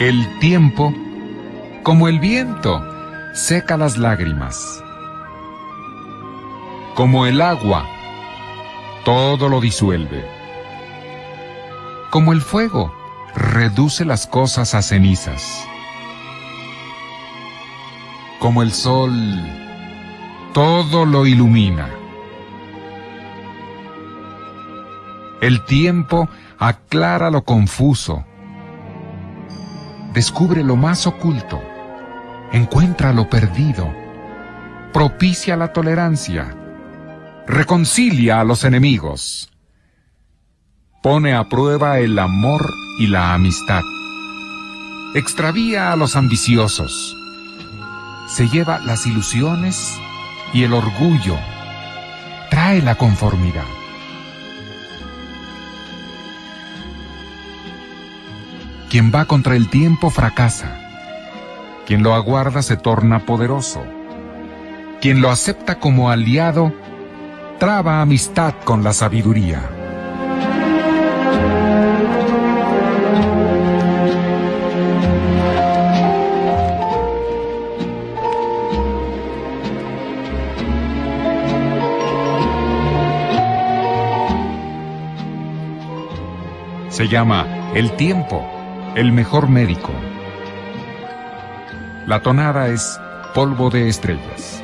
El tiempo, como el viento, seca las lágrimas. Como el agua, todo lo disuelve. Como el fuego, reduce las cosas a cenizas. Como el sol, todo lo ilumina. El tiempo aclara lo confuso, descubre lo más oculto, encuentra lo perdido, propicia la tolerancia, reconcilia a los enemigos, pone a prueba el amor y la amistad, extravía a los ambiciosos, se lleva las ilusiones y el orgullo, trae la conformidad. Quien va contra el tiempo fracasa. Quien lo aguarda se torna poderoso. Quien lo acepta como aliado, traba amistad con la sabiduría. Se llama El tiempo el mejor médico. La tonada es polvo de estrellas.